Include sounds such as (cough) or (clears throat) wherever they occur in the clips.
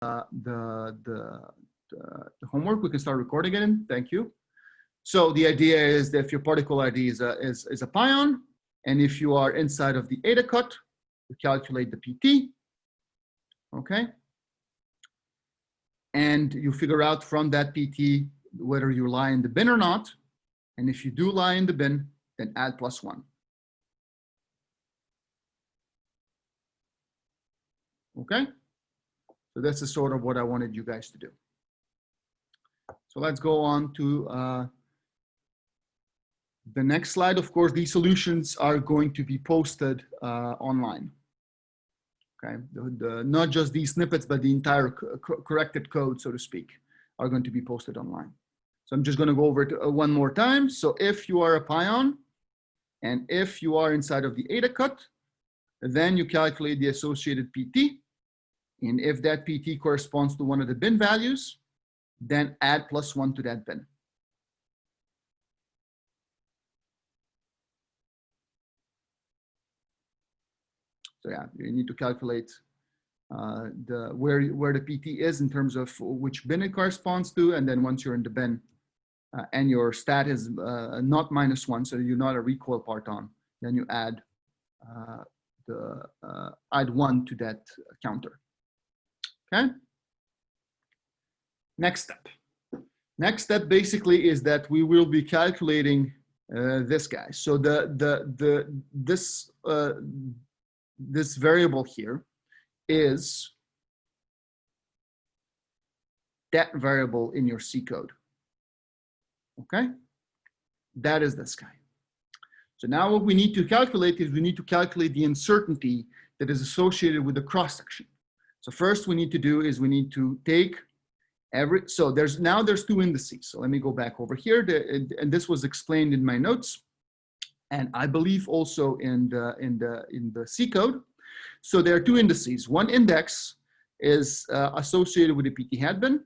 the, the, the, homework, we can start recording it. Thank you. So the idea is that if your particle ID is a, is, is a pion, and if you are inside of the eta cut, we calculate the PT, okay? And you figure out from that PT whether you lie in the bin or not. And if you do lie in the bin, then add plus one. Okay? So that's the sort of what I wanted you guys to do. So let's go on to uh, the next slide. Of course, these solutions are going to be posted uh, online. Okay, the, the, not just these snippets, but the entire co corrected code, so to speak, are going to be posted online. So I'm just going to go over it uh, one more time. So if you are a pion, and if you are inside of the eta cut, then you calculate the associated PT. And if that PT corresponds to one of the bin values, then add plus one to that bin. So yeah, you need to calculate uh, the where where the PT is in terms of which bin it corresponds to, and then once you're in the bin uh, and your stat is uh, not minus one, so you're not a recoil parton, then you add uh, the uh, add one to that counter. Okay. Next step. Next step basically is that we will be calculating uh, this guy. So the the the this uh, this variable here is that variable in your C code. Okay, that is this guy. So now what we need to calculate is we need to calculate the uncertainty that is associated with the cross section. So first we need to do is we need to take every, so there's now there's two indices. So let me go back over here the, and this was explained in my notes and I believe also in the, in the, in the C code. So there are two indices. One index is uh, associated with the PT hat bin,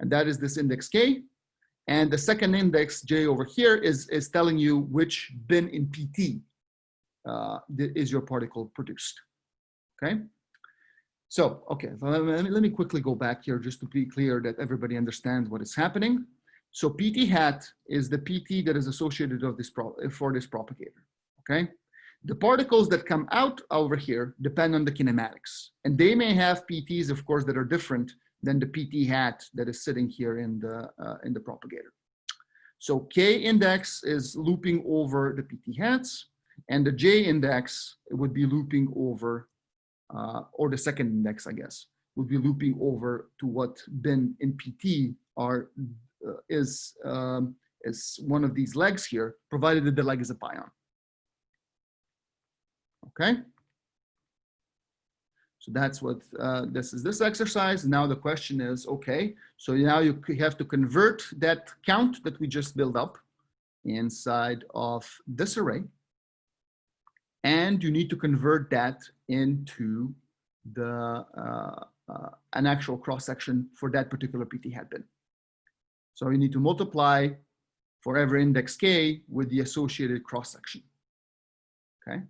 and that is this index K. And the second index, J over here, is, is telling you which bin in PT uh, is your particle produced, okay? So, okay, let me, quickly go back here just to be clear that everybody understands what is happening. So PT hat is the PT that is associated of this for this propagator, okay? The particles that come out over here depend on the kinematics. And they may have PTs, of course, that are different than the PT hat that is sitting here in the, uh, in the propagator. So K index is looping over the PT hats, and the J index would be looping over, uh, or the second index, I guess, would be looping over to what bin in PT are uh, is, um, is one of these legs here, provided that the leg is a pion. Okay. So that's what uh, this is this exercise. Now the question is, okay, so now you have to convert that count that we just built up inside of this array. And you need to convert that into the uh, uh, an actual cross section for that particular PT hat bin. So you need to multiply for every index k with the associated cross section. Okay.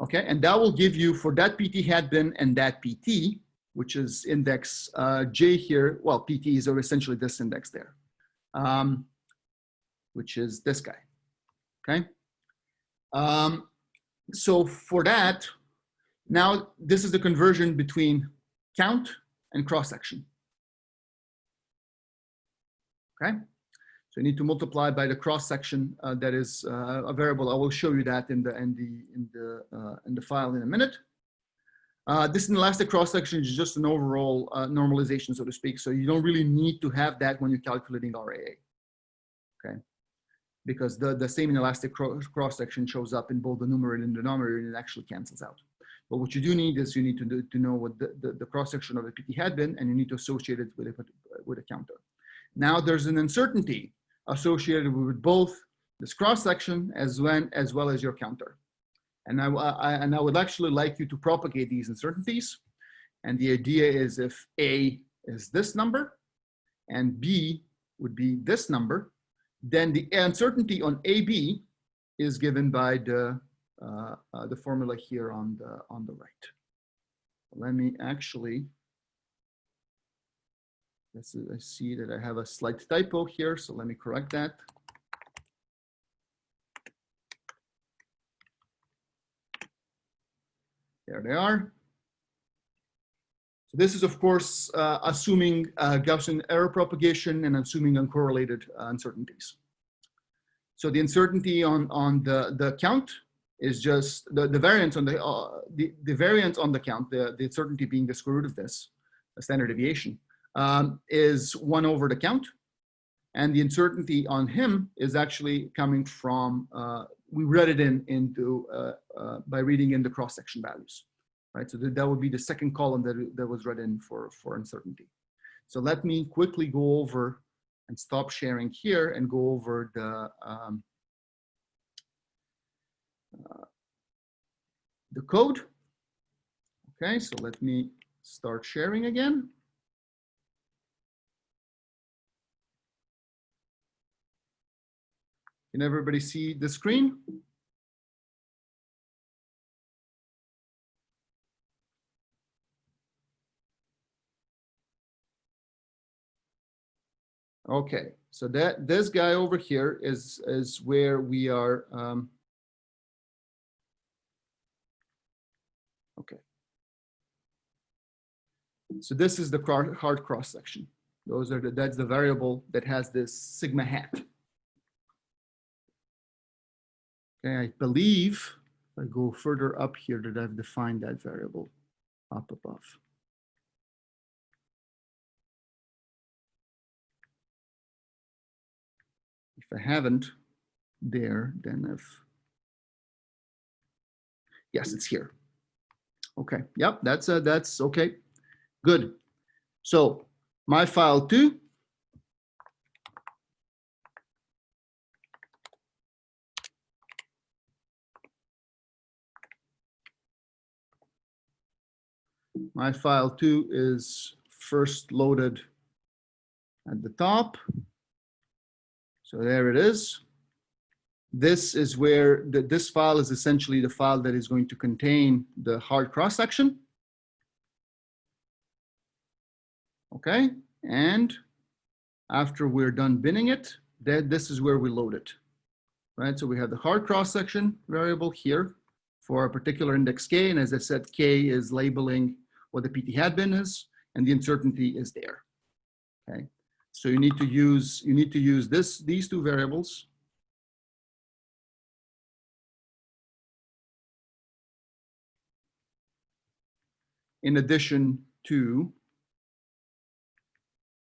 Okay, and that will give you for that PT hat bin and that PT, which is index uh, J here. Well, PT is essentially this index there, um, which is this guy. Okay. Um, so for that, now this is the conversion between count and cross section. Okay. So you need to multiply by the cross section uh, that is uh, a variable. I will show you that in the in the in the uh, in the file in a minute. Uh, this inelastic cross section is just an overall uh, normalization, so to speak. So you don't really need to have that when you're calculating RAA. Okay, because the the same inelastic cross section shows up in both the numerator and the denominator, and it actually cancels out. But what you do need is you need to do, to know what the, the, the cross section of the PT hat bin, and you need to associate it with a with a counter. Now there's an uncertainty associated with both this cross section as well as, well as your counter. And I, I, and I would actually like you to propagate these uncertainties. And the idea is if A is this number and B would be this number, then the uncertainty on AB is given by the, uh, uh, the formula here on the, on the right. let me actually, this is, I see that I have a slight typo here, so let me correct that. There they are. So this is, of course, uh, assuming uh, Gaussian error propagation and assuming uncorrelated uh, uncertainties. So the uncertainty on, on the, the count is just the, the variance on the, uh, the, the variance on the count, the, the uncertainty being the square root of this, a standard deviation, um, is one over the count. And the uncertainty on him is actually coming from, uh, we read it in into uh, by reading in the cross-section values, right? So that, would be the second column that, that was read in for, for uncertainty. So let me quickly go over and stop sharing here and go over the um, uh, the code. Okay, so let me start sharing again. Can everybody see the screen? Okay, so that this guy over here is is where we are. Um, okay. So this is the hard cross section. Those are the that's the variable that has this sigma hat. Okay, I believe I go further up here that I've defined that variable up above. If I haven't there, then if, yes, it's here. Okay, yep, that's, uh, that's okay, good. So my file two, my file two is first loaded at the top. So there it is. This is where the, this file is essentially the file that is going to contain the hard cross section. Okay, and after we're done binning it, then this is where we load it. Right, so we have the hard cross section variable here for a particular index k, and as I said, k is labeling what the PT hat bin is, and the uncertainty is there. Okay, so you need to use, you need to use this, these two variables. In addition to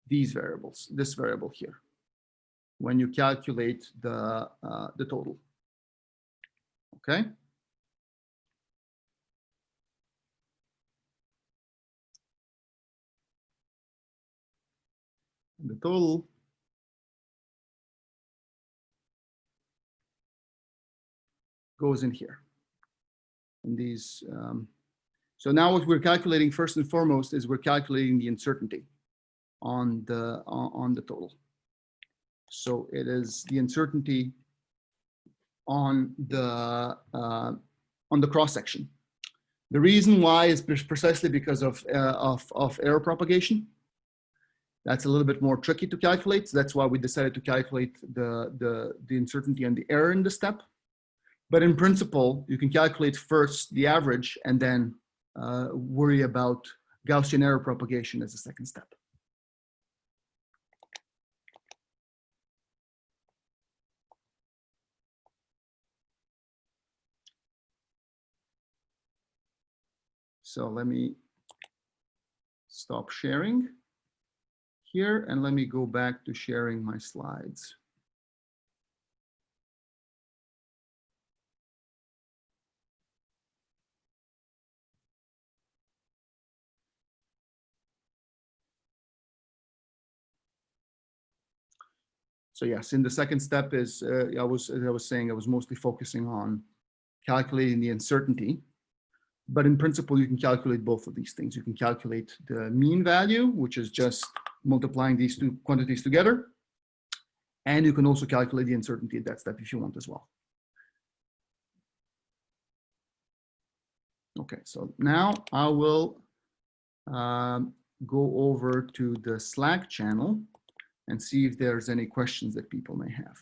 these variables, this variable here, when you calculate the, uh, the total. Okay. The total goes in here. In these um, so now what we're calculating first and foremost is we're calculating the uncertainty on the on, on the total. So it is the uncertainty on the uh, on the cross section. The reason why is precisely because of uh, of of error propagation that's a little bit more tricky to calculate. So that's why we decided to calculate the, the, the uncertainty and the error in the step. But in principle, you can calculate first the average and then uh, worry about Gaussian error propagation as a second step. So let me stop sharing here and let me go back to sharing my slides. So yes, in the second step is, uh, I was, as I was saying, I was mostly focusing on calculating the uncertainty. But in principle, you can calculate both of these things. You can calculate the mean value, which is just multiplying these two quantities together. And you can also calculate the uncertainty at that step if you want as well. Okay, so now I will um, go over to the Slack channel and see if there's any questions that people may have.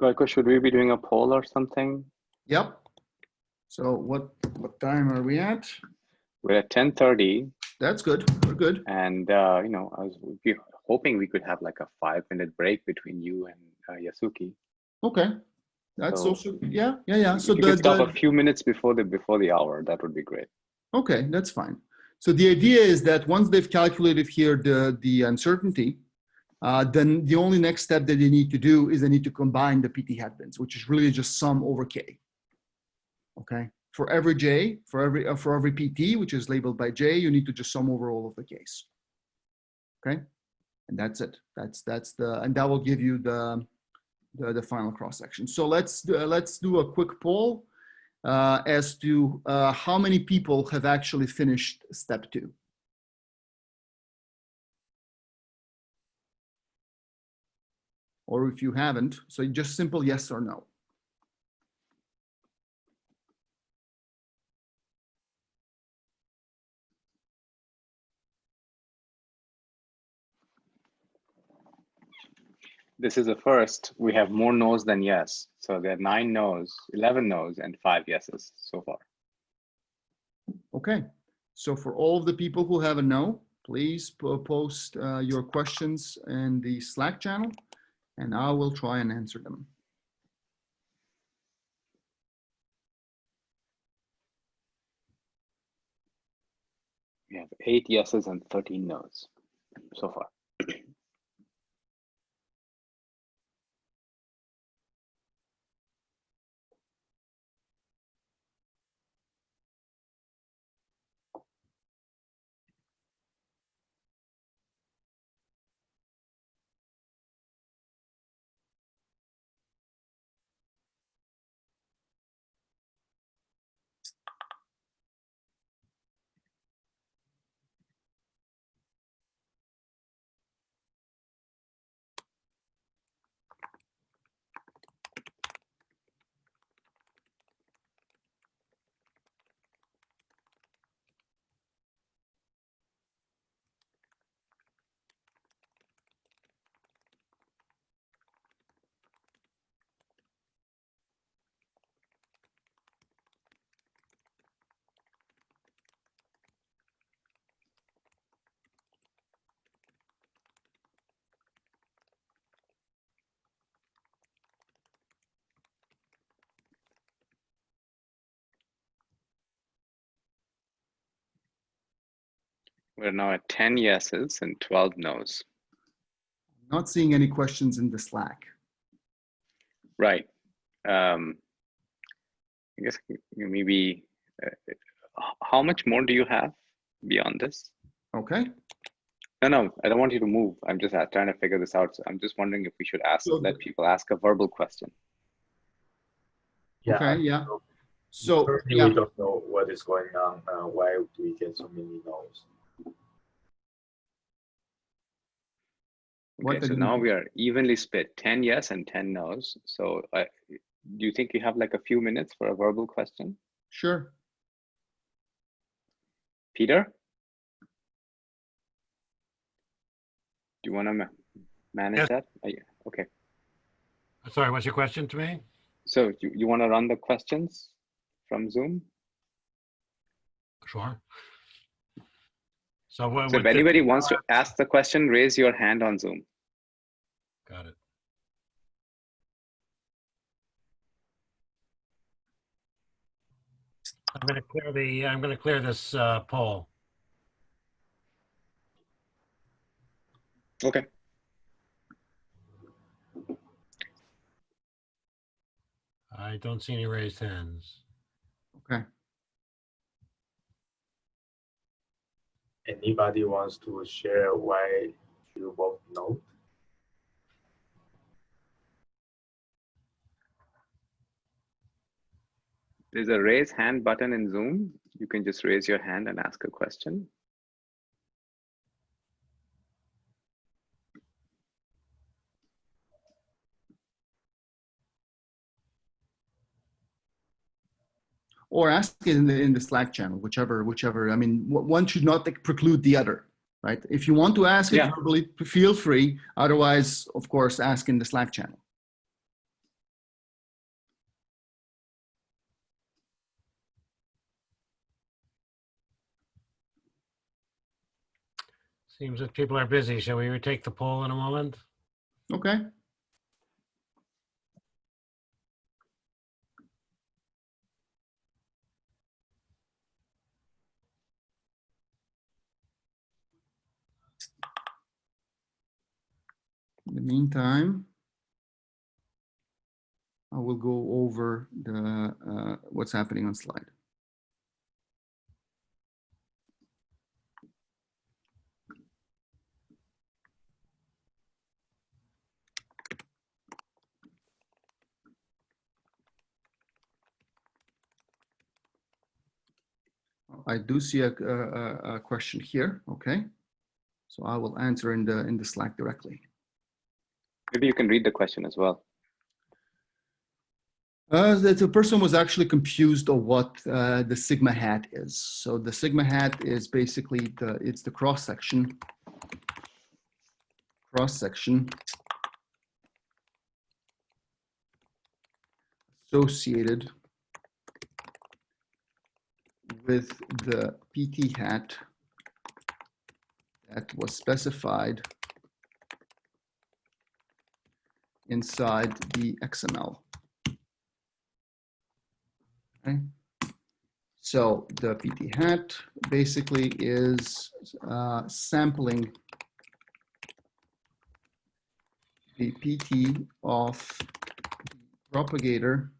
Gojko, should we be doing a poll or something? Yep. So what, what time are we at? We're at 10:30 That's good. We're good. and, uh, you know, I was hoping we could have like a five minute break between you and uh, Yasuki. Okay. That's So- also, yeah, yeah, yeah. So you the, could stop the, a few minutes before the, before the hour, that would be great. Okay, that's fine. So the idea is that once they've calculated here the, the uncertainty, uh, then the only next step that they need to do is they need to combine the PT hat bins, which is really just sum over K. Okay, for every J, for every, uh, for every PT, which is labeled by J, you need to just sum over all of the Ks. Okay, and that's it. That's, that's the, and that will give you the, the, the final cross section. So let's, uh, let's do a quick poll uh, as to uh, how many people have actually finished step two. Or if you haven't, so just simple yes or no. This is the first. We have more no's than yes. So there are nine no's, 11 no's, and five yeses so far. Okay, so for all of the people who have a no, please post uh, your questions in the Slack channel and I will try and answer them. We have eight yeses and 13 no's so far. (clears throat) We're now at 10 yeses and 12 no's. Not seeing any questions in the Slack. Right. Um, I guess maybe, uh, how much more do you have beyond this? Okay, No, no, I don't want you to move. I'm just uh, trying to figure this out. So I'm just wondering if we should ask, So let people ask a verbal question. okay, yeah. So, Currently, yeah, we don't know what is going on. Uh, why do we get so many no's? Okay, so now we- we are evenly split, 10 yes and 10 no's. So uh, do you think you have like a few minutes for a verbal question? sure. Peter? Do you want to manage Yes. that? Are you- Okay, Sorry, what's your question to me? so you, you want to run the questions from Zoom? Sure. So? So if anybody wants to ask the question, raise your hand on Zoom. Got it. I'm going to clear the, I'm going to clear this uh, poll. Okay. I don't see any raised hands. Okay. Anybody wants to share why you both know? There's a raise hand button in Zoom. You can just raise your hand and ask a question. Or ask it in the, in the Slack channel, whichever, whichever. I mean, one should not like, preclude the other, right? If you want to ask it verbally, feel free. Otherwise, of course, ask in the Slack channel. Seems that people are busy. Shall we retake the poll in a moment? Okay. In the meantime, I will go over the uh, what's happening on slide. I do see a, a, a- question here. Okay. So I will answer in the in the Slack directly. Maybe you can read the question as well. Uh, the, person was actually confused of what uh, the sigma hat is. So the sigma hat is basically the it's the cross section. Cross section associated with the PT hat that was specified inside the XML. Okay. So the PT hat basically is uh, sampling the PT of the propagator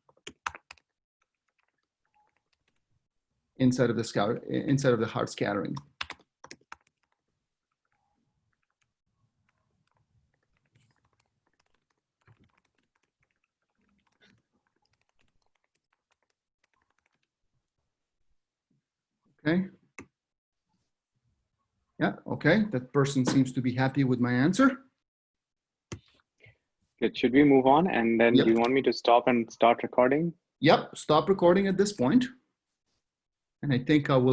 inside of the scout inside of the hard scattering. Okay. Yeah, okay, that person seems to be happy with my answer. Good. Should we move on? And then Yep. do you want me to stop and start recording? Yep, stop recording at this point. And I think I will